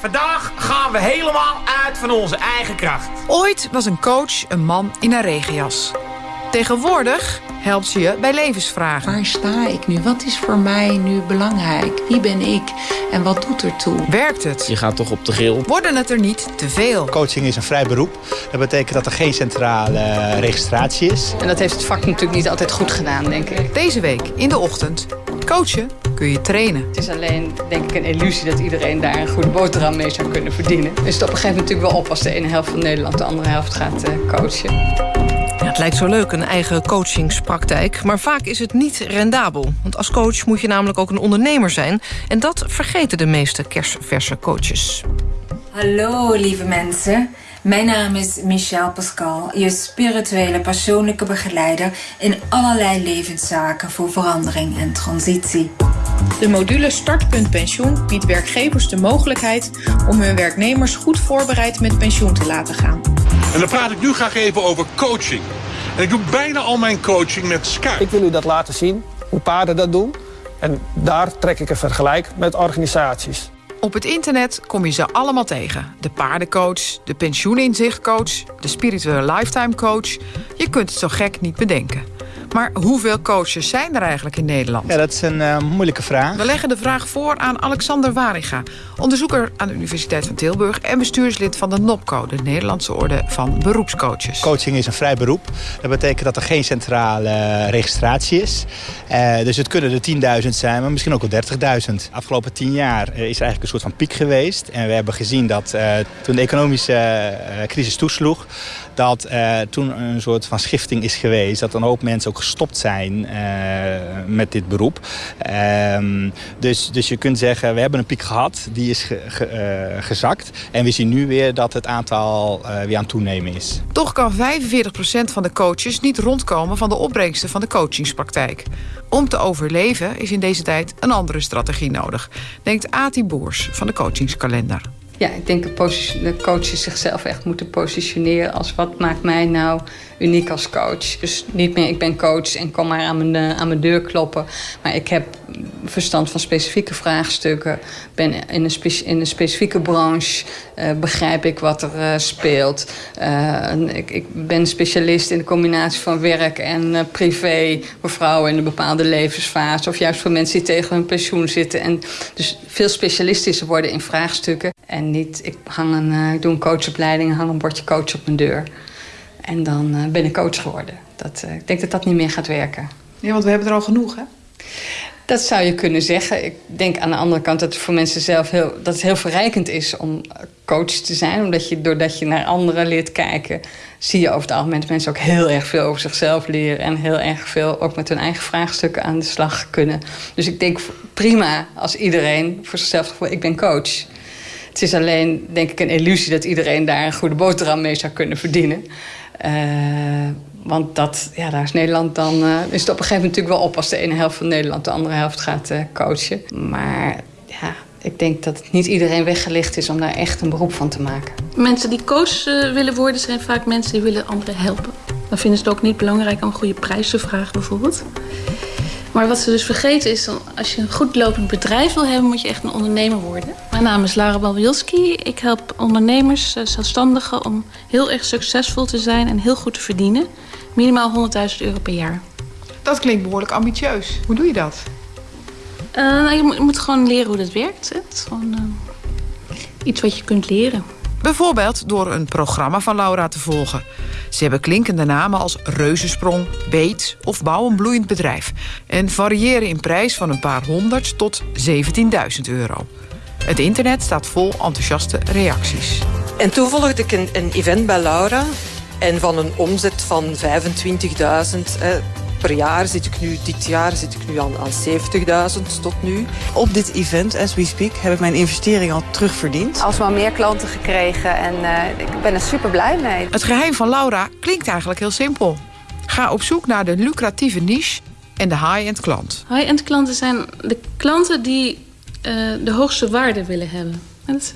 Vandaag gaan we helemaal uit van onze eigen kracht. Ooit was een coach een man in een regenjas. Tegenwoordig helpt ze je bij levensvragen. Waar sta ik nu? Wat is voor mij nu belangrijk? Wie ben ik en wat doet er toe? Werkt het? Je gaat toch op de grill. Worden het er niet te veel? Coaching is een vrij beroep. Dat betekent dat er geen centrale registratie is. En dat heeft het vak natuurlijk niet altijd goed gedaan, denk ik. Deze week in de ochtend. Coachen kun je trainen. Het is alleen, denk ik, een illusie dat iedereen daar een goede boterham mee zou kunnen verdienen. Dus het op een gegeven moment natuurlijk wel op als de ene helft van Nederland de andere helft gaat uh, coachen. Ja, het lijkt zo leuk, een eigen coachingspraktijk. Maar vaak is het niet rendabel. Want als coach moet je namelijk ook een ondernemer zijn. En dat vergeten de meeste kerstverse coaches. Hallo lieve mensen. Mijn naam is Michelle Pascal, je spirituele persoonlijke begeleider in allerlei levenszaken voor verandering en transitie. De module Startpunt Pensioen biedt werkgevers de mogelijkheid om hun werknemers goed voorbereid met pensioen te laten gaan. En dan praat ik nu graag even over coaching. En ik doe bijna al mijn coaching met Skype. Ik wil u dat laten zien, hoe paarden dat doen. En daar trek ik een vergelijk met organisaties. Op het internet kom je ze allemaal tegen. De paardencoach, de pensioeninzichtcoach, de spirituele lifetime coach. Je kunt het zo gek niet bedenken. Maar hoeveel coaches zijn er eigenlijk in Nederland? Ja, dat is een uh, moeilijke vraag. We leggen de vraag voor aan Alexander Wariga, onderzoeker aan de Universiteit van Tilburg en bestuurslid van de NOPCO, de Nederlandse Orde van Beroepscoaches. Coaching is een vrij beroep. Dat betekent dat er geen centrale registratie is. Uh, dus het kunnen er 10.000 zijn, maar misschien ook wel 30.000. Afgelopen 10 jaar is er eigenlijk een soort van piek geweest. En we hebben gezien dat uh, toen de economische crisis toesloeg, dat toen een soort van schifting is geweest. Dat een hoop mensen ook gestopt zijn uh, met dit beroep. Uh, dus, dus je kunt zeggen, we hebben een piek gehad, die is uh, gezakt. En we zien nu weer dat het aantal weer aan toenemen is. Toch kan 45% van de coaches niet rondkomen van de opbrengsten van de coachingspraktijk. Om te overleven is in deze tijd een andere strategie nodig, denkt Ati Boers van de coachingskalender. Ja, ik denk dat coaches zichzelf echt moeten positioneren als wat maakt mij nou uniek als coach. Dus niet meer ik ben coach en kom maar aan mijn, aan mijn deur kloppen. Maar ik heb verstand van specifieke vraagstukken. Ben in een, in een specifieke branche. Uh, begrijp ik wat er uh, speelt. Uh, ik, ik, ben specialist in de combinatie van werk en privé. Voor vrouwen in een bepaalde levensfase. Of juist voor mensen die tegen hun pensioen zitten. En dus veel specialistischer worden in vraagstukken. En niet, ik, hang een, ik doe een coachopleiding hang een bordje coach op mijn deur. En dan ben ik coach geworden. Dat, ik denk dat dat niet meer gaat werken. Ja, want we hebben er al genoeg, hè? Dat zou je kunnen zeggen. Ik denk aan de andere kant dat het voor mensen zelf heel, dat het heel verrijkend is om coach te zijn. Omdat je, doordat je naar anderen leert kijken, zie je over het algemeen dat mensen ook heel erg veel over zichzelf leren. En heel erg veel ook met hun eigen vraagstukken aan de slag kunnen. Dus ik denk prima als iedereen voor zichzelf gevoel, ik ben coach. Het is alleen, denk ik, een illusie dat iedereen daar een goede boterham mee zou kunnen verdienen. Uh, want dat, ja, daar is Nederland dan... Uh, is het op een gegeven moment natuurlijk wel op... als de ene helft van Nederland de andere helft gaat uh, coachen. Maar ja, ik denk dat het niet iedereen weggelicht is... om daar echt een beroep van te maken. Mensen die coach willen worden... zijn vaak mensen die willen anderen helpen. Dan vinden ze het ook niet belangrijk om goede prijs te vragen bijvoorbeeld. Maar wat ze dus vergeten is, als je een goed lopend bedrijf wil hebben, moet je echt een ondernemer worden. Mijn naam is Lara Balwielski. Ik help ondernemers, zelfstandigen, om heel erg succesvol te zijn en heel goed te verdienen. Minimaal 100.000 euro per jaar. Dat klinkt behoorlijk ambitieus. Hoe doe je dat? Uh, nou, je, moet, je, moet, gewoon leren hoe dat werkt. Hè? Het is gewoon uh, iets wat je kunt leren. Bijvoorbeeld door een programma van Laura te volgen. Ze hebben klinkende namen als Reuzensprong, Beet of Bouw een bloeiend bedrijf. En variëren in prijs van een paar honderd tot 17.000 euro. Het internet staat vol enthousiaste reacties. En toen volgde ik een, een event bij Laura. En van een omzet van 25.000 per jaar zit ik nu, dit jaar zit ik nu aan, aan 70.000 tot nu. Op dit event, as we speak, heb ik mijn investering al terugverdiend. Alsmaar meer klanten gekregen en uh, ik ben er super blij mee. Het geheim van Laura klinkt eigenlijk heel simpel. Ga op zoek naar de lucratieve niche en de high-end klant. High-end klanten zijn de klanten die uh, de hoogste waarde willen hebben. Dat,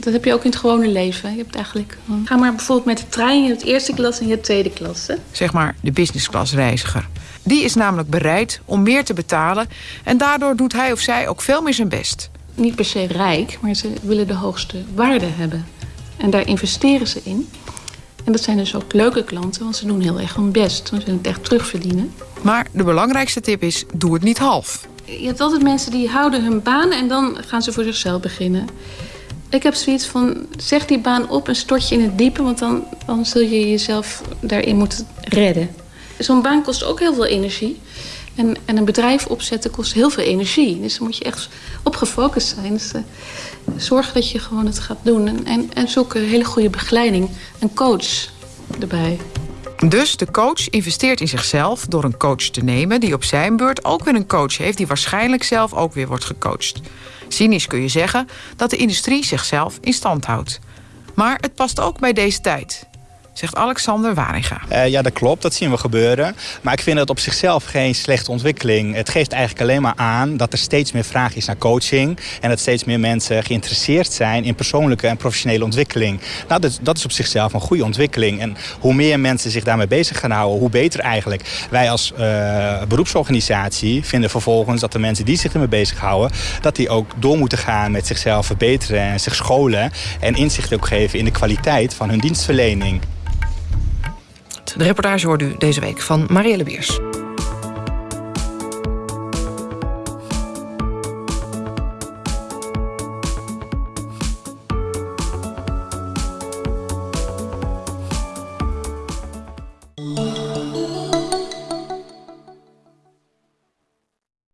dat, heb je ook in het gewone leven. Je hebt eigenlijk, ga maar bijvoorbeeld met de trein. Je hebt eerste klas en je hebt tweede klas. Hè? Zeg maar de business class reiziger. Die is namelijk bereid om meer te betalen... en daardoor doet hij of zij ook veel meer zijn best. niet per se rijk, maar ze willen de hoogste waarde hebben. En daar investeren ze in. En dat zijn dus ook leuke klanten, want ze doen heel erg hun best. Ze willen het echt terugverdienen. Maar de belangrijkste tip is, doe het niet half. Je hebt altijd mensen die houden hun baan en dan gaan ze voor zichzelf beginnen. Ik heb zoiets van, zeg die baan op en stort je in het diepe... want dan, dan zul je jezelf daarin moeten redden. Zo'n baan kost ook heel veel energie. En, en een bedrijf opzetten kost heel veel energie. Dus dan moet je echt op gefocust zijn. Dus, uh, zorg dat je gewoon het gaat doen. En, en, en zoek een hele goede begeleiding. Een coach erbij. Dus de coach investeert in zichzelf door een coach te nemen... die op zijn beurt ook weer een coach heeft... die waarschijnlijk zelf ook weer wordt gecoacht. Cynisch kun je zeggen dat de industrie zichzelf in stand houdt. Maar het past ook bij deze tijd zegt Alexander Waringa. Uh, ja, dat klopt. Dat zien we gebeuren. Maar ik vind het op zichzelf geen slechte ontwikkeling. Het geeft eigenlijk alleen maar aan dat er steeds meer vraag is naar coaching. En dat steeds meer mensen geïnteresseerd zijn in persoonlijke en professionele ontwikkeling. Nou, dat, dat is op zichzelf een goede ontwikkeling. En hoe meer mensen zich daarmee bezig gaan houden, hoe beter eigenlijk. Wij als uh, beroepsorganisatie vinden vervolgens dat de mensen die zich ermee bezighouden... dat die ook door moeten gaan met zichzelf verbeteren en zich scholen. En inzicht ook geven in de kwaliteit van hun dienstverlening. De reportage hoorde u deze week van Marielle Beers.